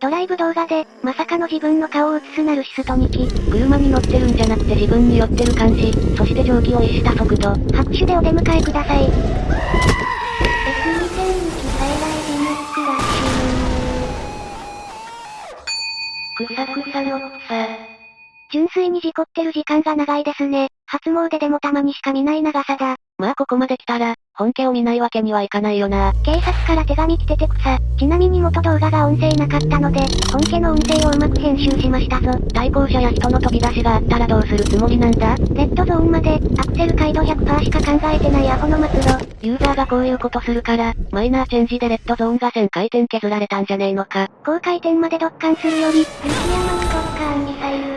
ドライブ動画で、まさかの自分の顔を映すナルシストにき。車に乗ってるんじゃなくて自分に寄ってる感じ、そして蒸気を逸した速度。拍手でお出迎えください。くさくさの草。純粋に事故ってる時間が長いですね。初詣でもたまにしか見ない長さだ。まあここまで来たら、本家を見ないわけにはいかないよな。警察から手紙来てて草。ちなみに元動画が音声なかったので、本家の音声をうまく編集しましたぞ。対向車や人の飛び出しがあったらどうするつもりなんだ？レッドゾーンまで、アクセル回路100%しか考えてないアホの末路。ユーザーがこういうことするから、マイナーチェンジでレッドゾーンが1000回転削られたんじゃねえのか。高回転までドッカンするより、雪山にドッカンミサイル。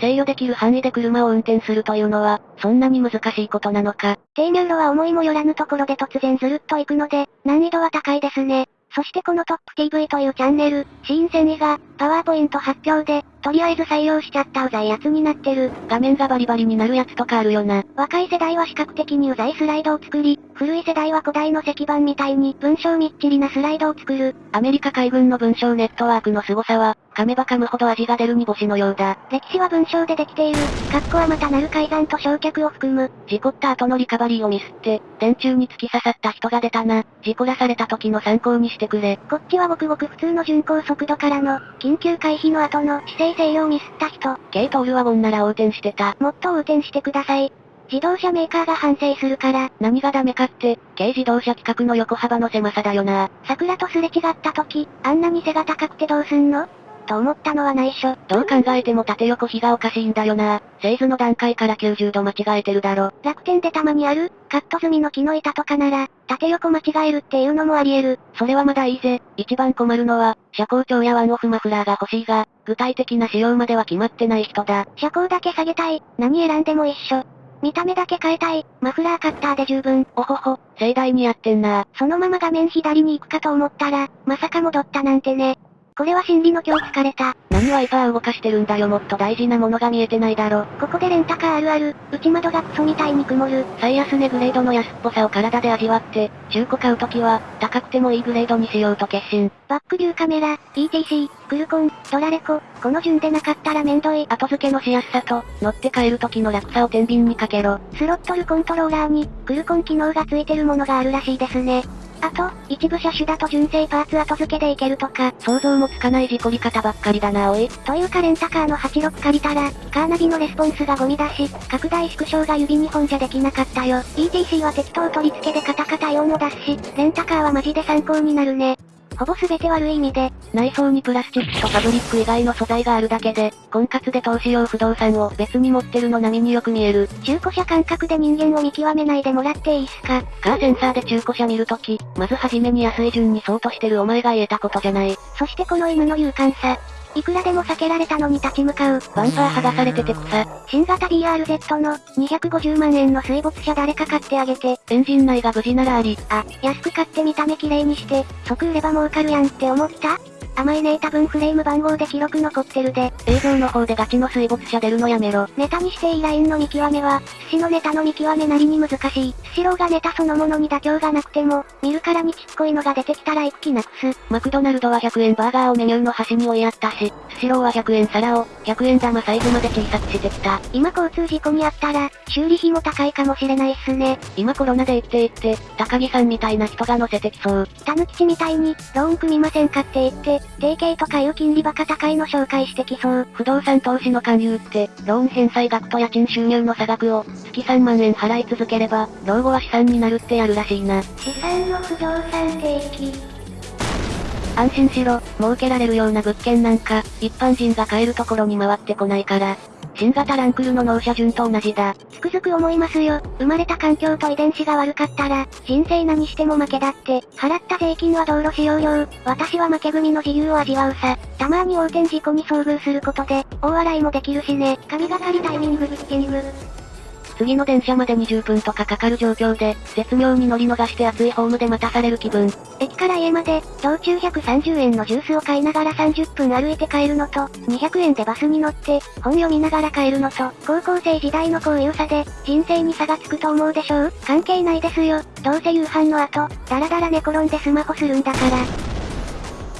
制御できる範囲で車を運転するというのは、そんなに難しいことなのか。低入路は思いもよらぬところで突然ずるっと行くので、難易度は高いですね。そしてこのトップ TV というチャンネル、シーン繊維が、パワーポイント発表で、とりあえず採用しちゃったうざいやつになってる。画面がバリバリになるやつとかあるよな。若い世代は視覚的にうざいスライドを作り、古い世代は古代の石板みたいに文章みっちりなスライドを作る。アメリカ海軍の文章ネットワークの凄さは、噛めば噛むほど味が出る煮干しのようだ。歴史は文章でできている。括弧はまたなる改ざんと焼却を含む。事故った後のリカバリーをミスって、電柱に突き刺さった人が出たな。事故らされた時の参考にしてくれ。こっちはごくごく普通の巡航速度からの、緊急回避の後の姿勢制御をミスった人。ケイトールワゴンなら横転してた。もっと横転してください。自動車メーカーが反省するから。何がダメかって、軽自動車規格の横幅の狭さだよな。桜とすれ違った時、あんなに背が高くてどうすんの？と思ったのは内緒。どう考えても縦横比がおかしいんだよな。製図の段階から90度間違えてるだろ。楽天でたまにある、カット済みの木の板とかなら、縦横間違えるっていうのもあり得る。それはまだいいぜ。一番困るのは、車高調やワンオフマフラーが欲しいが、具体的な仕様までは決まってない人だ。車高だけ下げたい。何選んでも一緒。見た目だけ変えたい。マフラーカッターで十分。おほほ、盛大にやってんな。そのまま画面左に行くかと思ったら、まさか戻ったなんてね。これは心理の今日疲れた。何ワイパー動かしてるんだよもっと大事なものが見えてないだろ。ここでレンタカーあるある、内窓がクソみたいに曇る。最安値グレードの安っぽさを体で味わって、中古買うときは、高くてもいいグレードにしようと決心。バックビューカメラ、ETC、クルコン、ドラレコ、この順でなかったらめんどい。後付けのしやすさと、乗って帰る時の楽さを天秤にかけろ。スロットルコントローラーに、クルコン機能がついてるものがあるらしいですね。あと、一部車種だと純正パーツ後付けでいけるとか。想像もつかない事故り方ばっかりだなおい。というかレンタカーの86借りたら、カーナビのレスポンスがゴミだし、拡大縮小が指2本じゃできなかったよ。ETC は適当取り付けでカタカタ音を出すし、レンタカーはマジで参考になるね。ほぼ全て悪い意味で、内装にプラスチックとファブリック以外の素材があるだけで、婚活で投資用不動産を別に持ってるの並みによく見える。中古車感覚で人間を見極めないでもらっていいっすか？カーセンサーで中古車見るとき、まずはじめに安い順に相当してるお前が言えたことじゃない。そしてこの犬の勇敢さ。いくらでも避けられたのに立ち向かう。バンパー剥がされてて草。新型 BRZ の250万円の水没車誰か買ってあげて。エンジン内が無事ならあり。あ、安く買って見た目綺麗にして、即売れば儲かるやんって思った？甘いね多分フレーム番号で記録残ってるで。映像の方でガチの水没車出るのやめろ。ネタにしていいラインの見極めは、寿司のネタの見極めなりに難しい。スシローがネタそのものに妥協がなくても、見るからにちっこいのが出てきたら行く気なくす。マクドナルドは100円バーガーをメニューの端に追いやったし、スシローは100円皿を、100円玉サイズまで小さくしてきた。今交通事故にあったら、修理費も高いかもしれないっすね。今コロナで行って行って、高木さんみたいな人が乗せてきそう。たぬきちみたいに、ローン組みませんかって言って、提携とかいう金利バカ高いの紹介してきそう。不動産投資の勧誘って、ローン返済額と家賃収入の差額を、月3万円払い続ければ、老後は資産になるってやるらしいな。資産の不動産定期。安心しろ、儲けられるような物件なんか、一般人が買えるところに回ってこないから。新型ランクルの納車順と同じだ。つくづく思いますよ。生まれた環境と遺伝子が悪かったら、人生何しても負けだって。払った税金は道路使用料。私は負け組の自由を味わうさ。たまに横転事故に遭遇することで、大笑いもできるしね。神がかりタイミングブッキング。次の電車まで20分とかかかる状況で、絶妙に乗り逃して熱いホームで待たされる気分。駅から家まで、道中130円のジュースを買いながら30分歩いて帰るのと、200円でバスに乗って、本読みながら帰るのと、高校生時代のこういう差で、人生に差がつくと思うでしょう。関係ないですよ。どうせ夕飯の後、だらだら寝転んでスマホするんだから。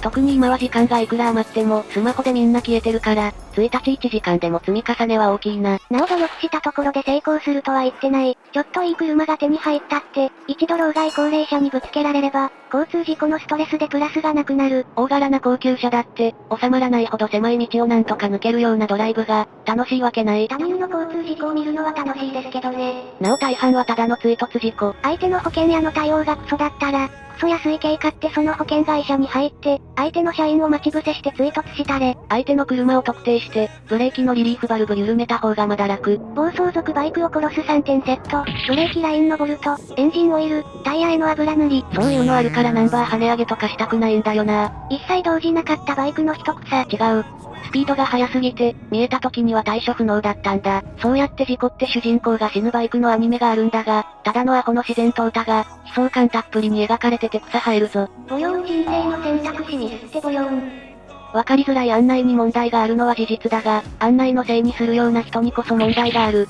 特に今は時間がいくら余ってもスマホでみんな消えてるから、1日1時間でも積み重ねは大きいな。なお努力したところで成功するとは言ってない。ちょっといい車が手に入ったって、一度老害高齢者にぶつけられれば、交通事故のストレスでプラスがなくなる。大柄な高級車だって、収まらないほど狭い道をなんとか抜けるようなドライブが、楽しいわけない。他人の交通事故を見るのは楽しいですけどね。なお大半はただの追突事故。相手の保険屋の対応がクソだったら、クソ安い軽買ってその保険会社に入って、相手の社員を待ち伏せして追突したれ。相手の車を特定して、ブレーキのリリーフバルブ緩めた方がまだ楽。暴走族バイクを殺す3点セット、ブレーキラインのボルト、エンジンオイル、タイヤへの油塗り。そういうのあるからナンバー跳ね上げとかしたくないんだよな。一切動じなかったバイクの一草。違う。スピードが速すぎて、見えた時には対処不能だったんだ。そうやって事故って主人公が死ぬバイクのアニメがあるんだが、ただのアホの自然淘汰が、悲壮感たっぷりに描かれてて草生えるぞ。ボヨン人生の選択肢ミスってボヨン。わかりづらい案内に問題があるのは事実だが、案内のせいにするような人にこそ問題がある。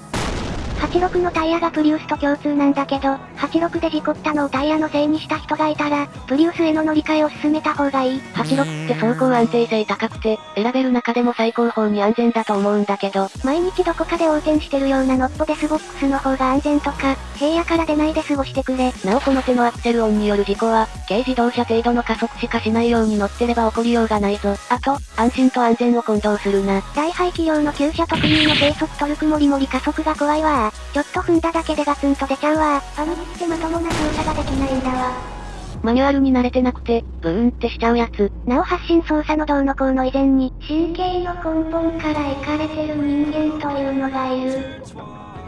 86のタイヤがプリウスと共通なんだけど、86で事故ったのをタイヤのせいにした人がいたら、プリウスへの乗り換えを進めた方がいい。86って走行安定性高くて、選べる中でも最高峰に安全だと思うんだけど、毎日どこかで横転してるようなノッポデスボックスの方が安全とか、平野から出ないで過ごしてくれ。なおこの手のアクセル音による事故は、軽自動車程度の加速しかしないように乗ってれば起こりようがないぞ。あと、安心と安全を混同するな。大排気量の旧車特有の低速トルクもりもり加速が怖いわちょっと踏んだだけでガツンと出ちゃうわパニックってまともな操作ができないんだわ。マニュアルに慣れてなくて、ブーンってしちゃうやつ。なお発信操作のどうのこうの以前に、神経の根本からいかれてる人間というのがいる。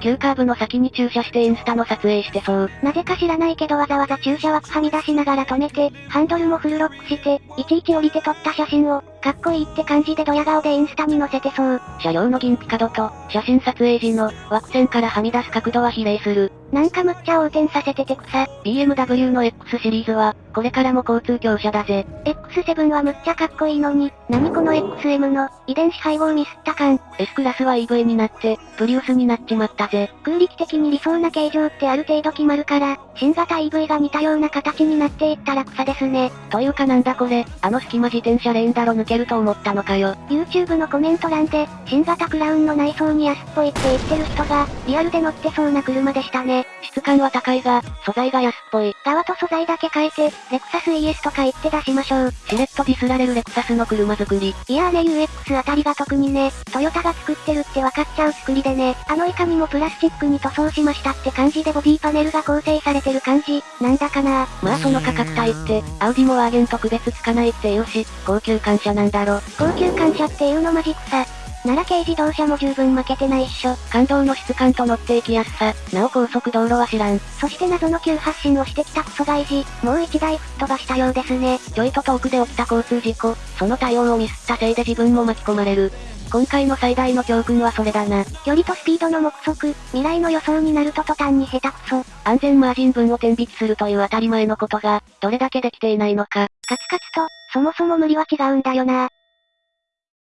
急カーブの先に駐車してインスタの撮影してそう。なぜか知らないけどわざわざ駐車枠はみ出しながら止めて、ハンドルもフルロックして、いちいち降りて撮った写真を、かっこいいって感じでドヤ顔でインスタに載せてそう。車両の銀ピカ度と、写真撮影時の、枠線からはみ出す角度は比例する。なんかむっちゃ横転させてて草。BMW の X シリーズは、これからも交通強車だぜ。X7 はむっちゃかっこいいのに、何この XM の、遺伝子配合ミスった感。S クラスは EV になって、プリウスになっちまったぜ。空力的に理想な形状ってある程度決まるから、新型 EV が似たような形になっていったら草ですね。というかなんだこれ、あの隙間自転車レーンだろ抜けると思ったのかよ。YouTube のコメント欄で、新型クラウンの内装に安っぽいって言ってる人が、リアルで乗ってそうな車でしたね。質感は高いが、素材が安っぽい。側と素材だけ変えて、レクサス ES とか言って出しましょう。しれっとディスられるレクサスの車作り。いやーね UX あたりが特にね、トヨタが作ってるって分かっちゃう作りでね、あのいかにもプラスチックに塗装しましたって感じでボディパネルが構成されてる感じ、なんだかなまあその価格帯って、アウディもワーゲンと区別つかないって言うし、高級感謝なんだろ。高級感謝っていうのマジ草。なら軽自動車も十分負けてないっしょ。感動の質感と乗っていきやすさ、なお高速道路は知らん。そして謎の急発進をしてきたクソ外事、もう一台吹っ飛ばしたようですね。ちょいと遠くで起きた交通事故、その対応をミスったせいで自分も巻き込まれる。今回の最大の教訓はそれだな。距離とスピードの目測、未来の予想になると途端に下手くそ。安全マージン分を天引きするという当たり前のことが、どれだけできていないのか。カツカツと、そもそも無理は違うんだよな。